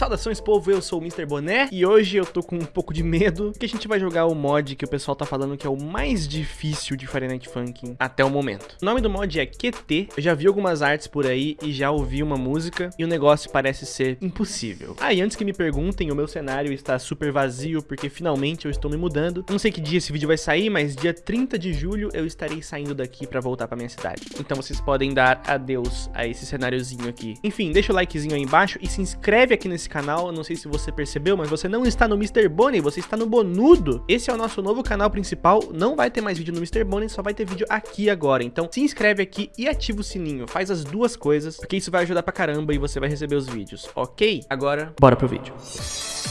Saudações povo, eu sou o Mr. Boné e hoje eu tô com um pouco de medo que a gente vai jogar o mod que o pessoal tá falando que é o mais difícil de Friday Night Funkin' até o momento. O nome do mod é QT, eu já vi algumas artes por aí e já ouvi uma música e o negócio parece ser impossível. Ah, e antes que me perguntem, o meu cenário está super vazio porque finalmente eu estou me mudando. Não sei que dia esse vídeo vai sair, mas dia 30 de julho eu estarei saindo daqui pra voltar pra minha cidade. Então vocês podem dar adeus a esse cenáriozinho aqui. Enfim, deixa o likezinho aí embaixo e se inscreve aqui nesse canal, não sei se você percebeu, mas você não está no Mr. Bonnie, você está no Bonudo. Esse é o nosso novo canal principal, não vai ter mais vídeo no Mr. Bonnie, só vai ter vídeo aqui agora. Então se inscreve aqui e ativa o sininho, faz as duas coisas, porque isso vai ajudar pra caramba e você vai receber os vídeos, ok? Agora, bora pro vídeo.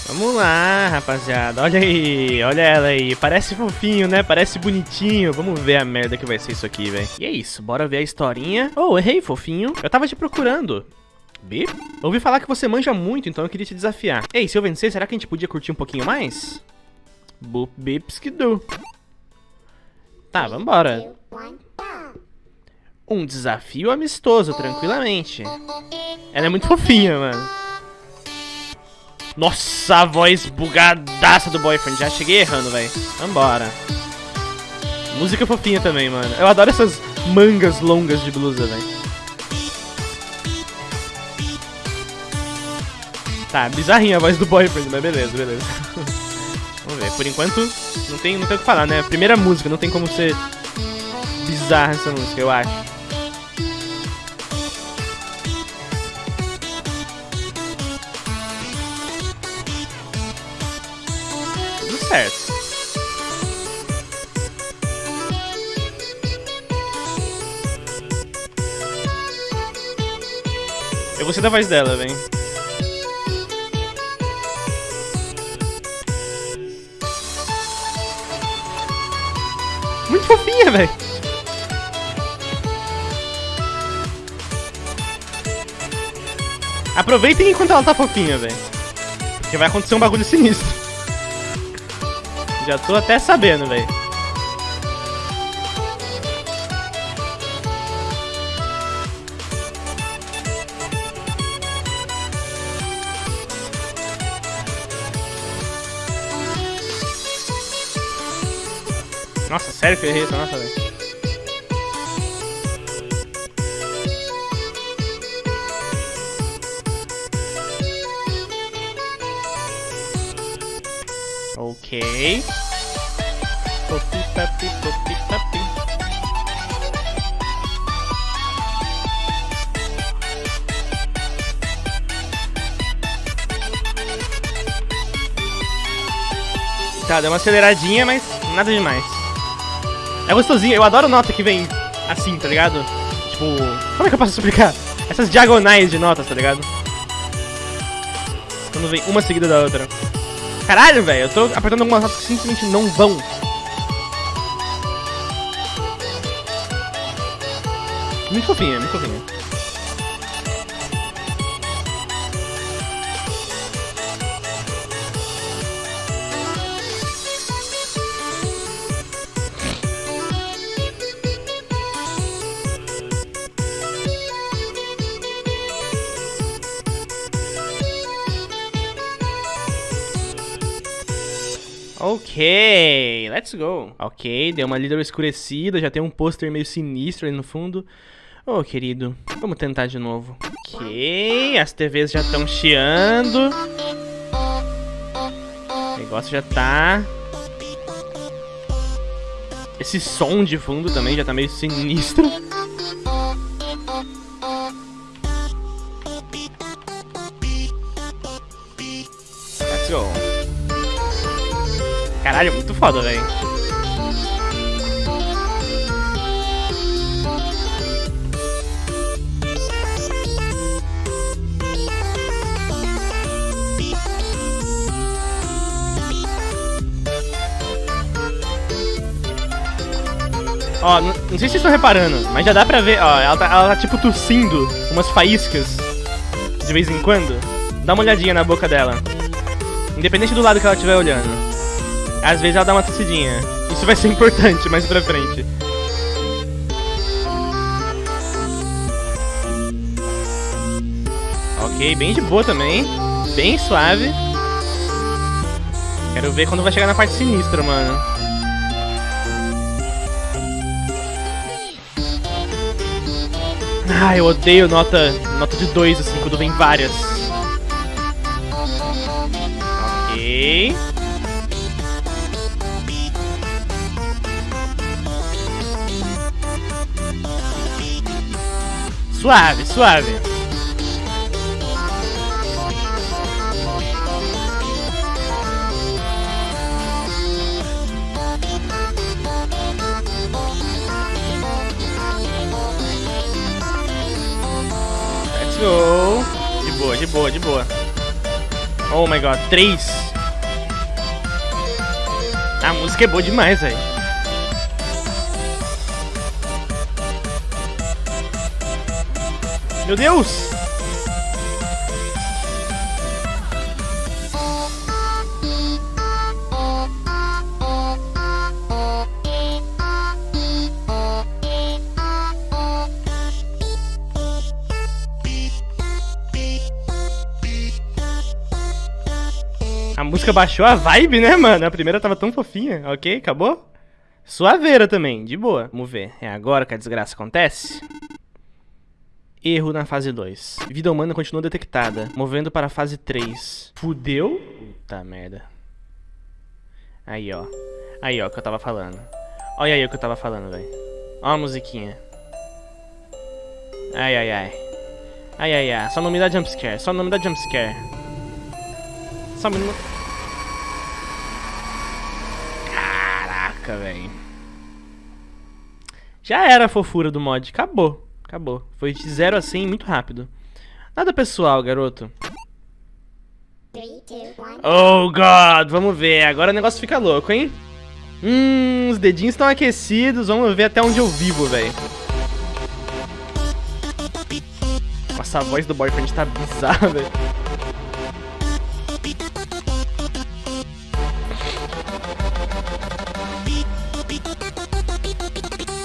Vamos lá, rapaziada. Olha aí, olha ela aí. Parece fofinho, né? Parece bonitinho. Vamos ver a merda que vai ser isso aqui, velho. E é isso, bora ver a historinha. Oh, errei, fofinho. Eu tava te procurando. Bip? Ouvi falar que você manja muito, então eu queria te desafiar. Ei, se eu vencer, será que a gente podia curtir um pouquinho mais? Boop, bips que do. Tá, vambora. Um desafio amistoso, tranquilamente. Ela é muito fofinha, mano. Nossa, a voz bugadaça do boyfriend. Já cheguei errando, velho. Vambora. Música fofinha também, mano. Eu adoro essas mangas longas de blusa, velho. Tá, bizarrinha a voz do boyfriend, mas beleza, beleza. Vamos ver, por enquanto não tem, não tem o que falar, né? Primeira música, não tem como ser bizarra essa música, eu acho. Tudo certo. Eu gostei da voz dela, vem. Velho. Aproveitem enquanto ela tá fofinha, velho. Porque vai acontecer um bagulho sinistro. Já tô até sabendo, velho. Nossa, sério que eu errei essa nota, velho? Ok. Popi, papi, popi, papi. Tá, deu uma aceleradinha, mas nada demais. É gostosinho, eu adoro nota que vem assim, tá ligado? Tipo, como é que eu posso explicar? Essas diagonais de notas, tá ligado? Quando vem uma seguida da outra. Caralho, velho, eu tô apertando algumas notas que simplesmente não vão. Muito fofinha, muito fofinha. Ok, let's go. Ok, deu uma líder escurecida, já tem um pôster meio sinistro ali no fundo. Oh, querido, vamos tentar de novo. Ok, as TVs já estão chiando. O negócio já tá... Esse som de fundo também já tá meio sinistro. Caralho, muito foda, velho. Ó, não, sei se vocês estão reparando, mas já dá pra ver, ó, ela tá, ela tá tipo tossindo umas faíscas de vez em quando. Dá uma olhadinha na boca dela. Independente do lado que ela estiver olhando. Às vezes ela dá uma tossidinha. Isso vai ser importante mais pra frente. Ok, bem de boa também. Bem suave. Quero ver quando vai chegar na parte sinistra, mano. Ah, eu odeio nota, nota de 2, assim, quando vem várias. Ok. Suave, suave. go. De boa, de boa, de boa. Oh my god, três. A música é boa demais, velho. Meu Deus! A música baixou a vibe, né, mano? A primeira tava tão fofinha. Ok, acabou? Suaveira também, de boa. Vamos ver. É agora que a desgraça acontece? Erro na fase 2. Vida humana continua detectada. Movendo para a fase 3. Fudeu? Puta merda. Aí, ó. Aí, ó, o que eu tava falando. Olha aí o que eu tava falando, velho. Ó a musiquinha. Ai, ai, ai. Ai, ai, ai. Só não me dá jumpscare. Só não me dá jumpscare. Só um minuto. Caraca, velho. Já era a fofura do mod. Acabou. Acabou. Foi de 0 a 100 muito rápido. Nada pessoal, garoto. Oh, God. Vamos ver. Agora o negócio fica louco, hein? Hum, os dedinhos estão aquecidos. Vamos ver até onde eu vivo, velho. Nossa, a voz do boyfriend tá bizarra, velho.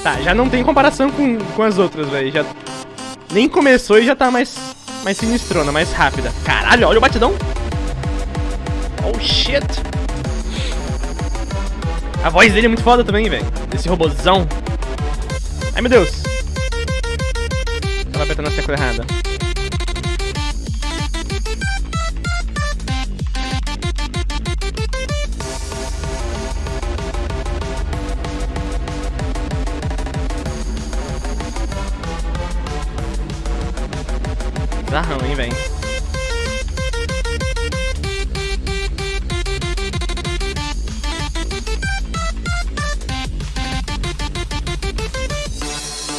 Tá, já não tem comparação com, com as outras, velho. Já nem começou e já tá mais mais sinistrona, mais rápida. Caralho, olha o batidão. Oh shit. A voz dele é muito foda também, velho. Desse robôzão. Ai, meu Deus. Tava apertando a tecla errada.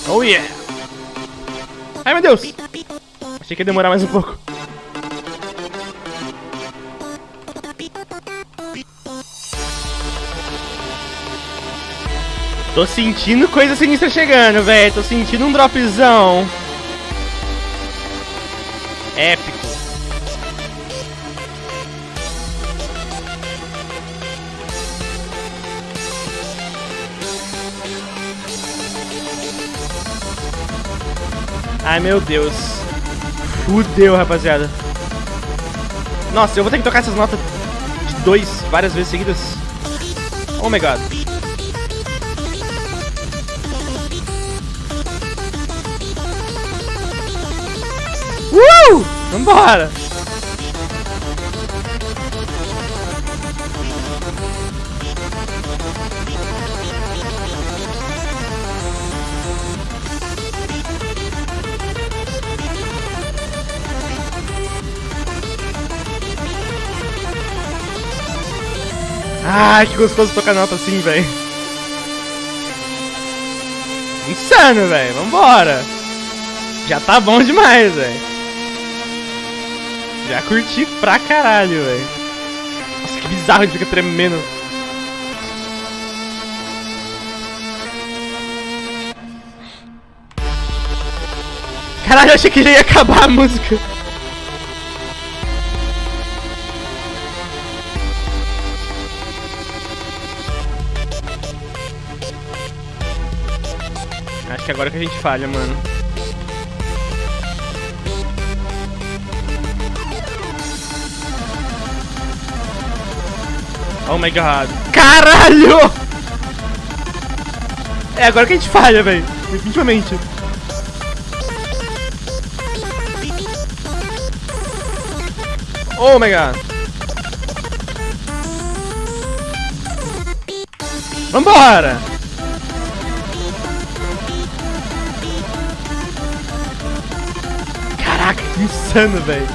Oh yeah! Ai meu Deus! Achei que ia demorar mais um pouco. Tô sentindo coisa sinistra chegando, velho. Tô sentindo um dropzão. Ai, meu Deus. Fudeu, rapaziada. Nossa, eu vou ter que tocar essas notas de dois várias vezes seguidas. Oh my god. Uh! Vambora! Ai, que gostoso tocar nota assim, velho. Insano, velho. Vambora. Já tá bom demais, velho. Já curti pra caralho, velho. Nossa, que bizarro, ele fica tremendo. Caralho, eu achei que já ia acabar a música. Acho que agora que a gente falha, mano. Oh my god. Caralho! É agora que a gente falha, velho. Definitivamente. Oh my god. Vambora! Caraca, que insano, velho.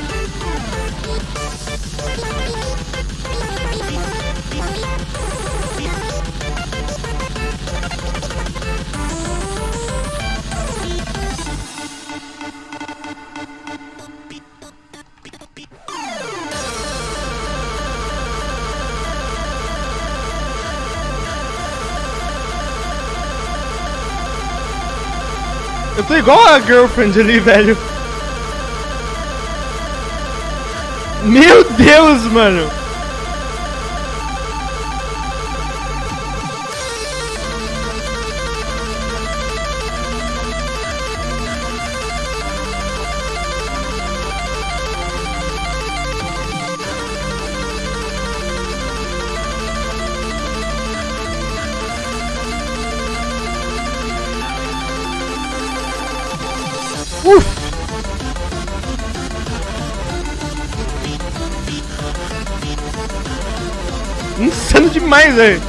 Eu tô igual a girlfriend ali, velho. Meu Deus, mano. Demais, velho.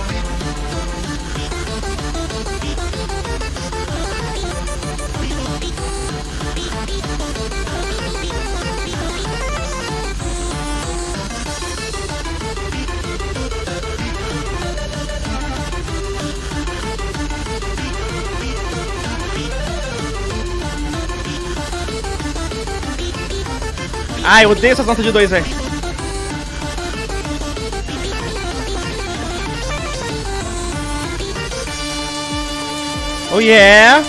Ai, eu odeio essas notas de dois, velho. Oh yeah!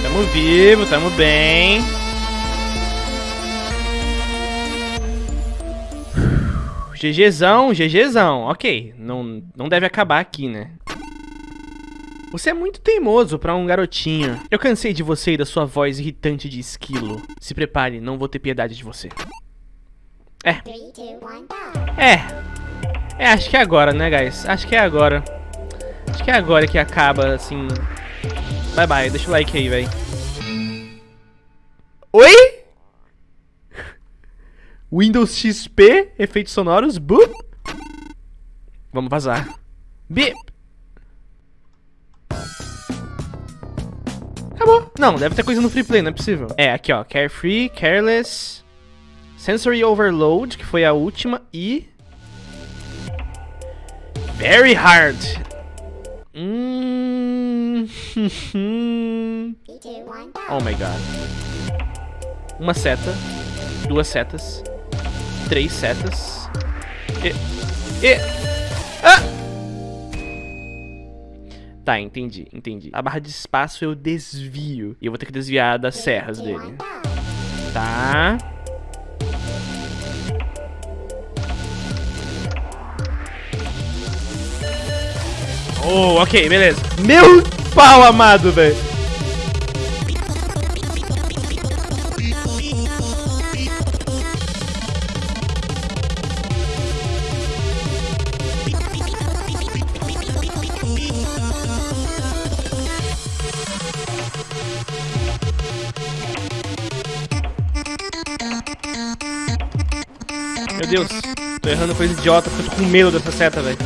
Tamo vivo, tamo bem. GGzão, GGzão. Ok, não, não deve acabar aqui, né? Você é muito teimoso pra um garotinho. Eu cansei de você e da sua voz irritante de esquilo. Se prepare, não vou ter piedade de você. É. É. É, acho que é agora, né, guys? Acho que é agora. Acho que é agora que acaba, assim... Bye, bye. Deixa o like aí, velho. Oi? Windows XP, efeitos sonoros, boop. Vamos vazar. Bip. Acabou. Não, deve ter coisa no free play, não é possível. É, aqui ó, Carefree, Careless, Sensory Overload, que foi a última, e... Very Hard. Hum... oh my god. Uma seta, duas setas, três setas. E. E. Tá, entendi, entendi. A barra de espaço eu desvio. E eu vou ter que desviar das serras dele. Tá. Oh, ok, beleza. Meu pau amado, velho. Tô errando coisa idiota porque eu tô com medo dessa seta, velho.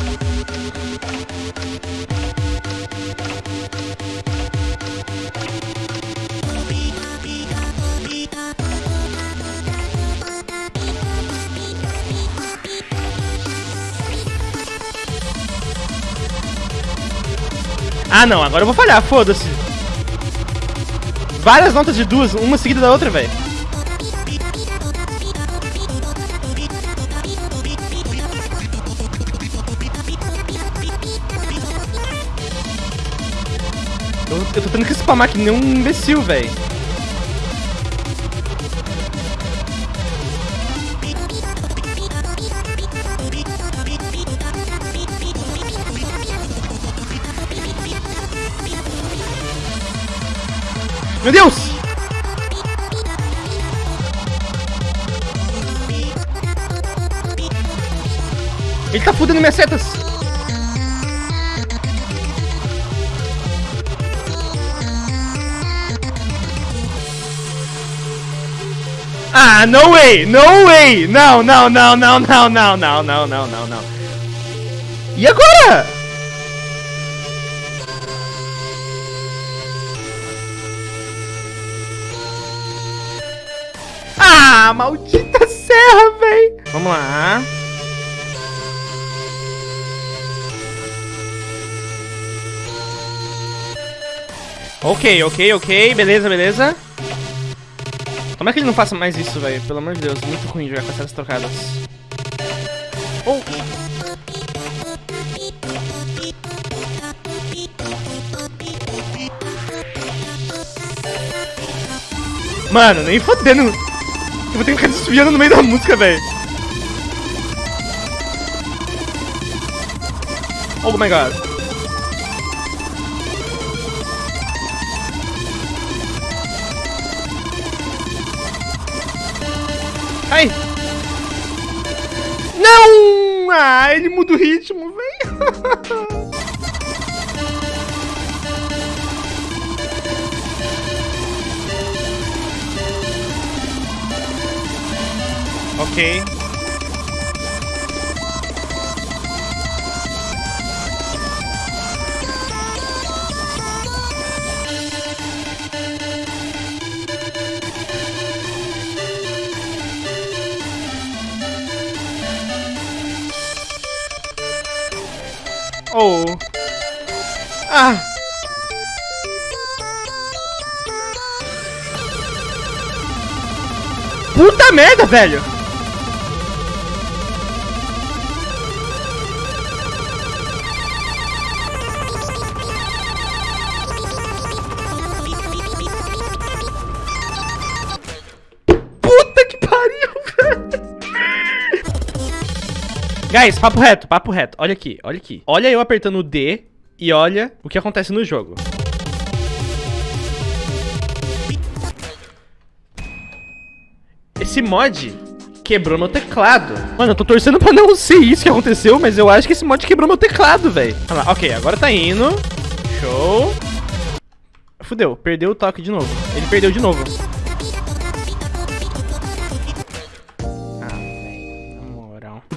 Ah, não, agora eu vou falhar, foda-se. Várias notas de duas, uma seguida da outra, velho. Eu, eu tô tendo que spamar que nem um imbecil, velho. Meu Deus! Ele tá fudendo minhas setas. Ah, no way! No way! Não, não, não, não, não, não, não, não, não, não, não. E agora? Ah, maldita serra, véi! Vamos lá. Ok, ok, ok. Beleza, beleza. Como é que ele não faça mais isso, velho? Pelo amor de Deus, muito ruim jogar com essas trocadas. Oh! Mano, nem fodendo. Eu vou ter que ficar desviando no meio da música, velho. Oh my god. Ai! Não! Ah, ele muda o ritmo, velho. ok. Oh. Ah. Puta merda, velho. Guys, papo reto, papo reto. Olha aqui, olha aqui. Olha eu apertando o D e olha o que acontece no jogo. Esse mod quebrou meu teclado. Mano, eu tô torcendo pra não ser isso que aconteceu, mas eu acho que esse mod quebrou meu teclado, velho. Ok, agora tá indo. Show. Fudeu, perdeu o toque de novo. Ele perdeu de novo.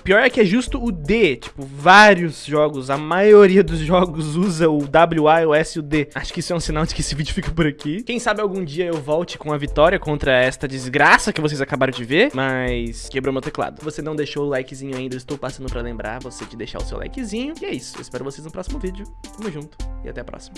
Pior é que é justo o D. Tipo, vários jogos, a maioria dos jogos usa o WA, o S e o D. Acho que isso é um sinal de que esse vídeo fica por aqui. Quem sabe algum dia eu volte com a vitória contra esta desgraça que vocês acabaram de ver, mas quebrou meu teclado. Você não deixou o likezinho ainda, eu estou passando pra lembrar você de deixar o seu likezinho. E é isso, eu espero vocês no próximo vídeo. Tamo junto e até a próxima.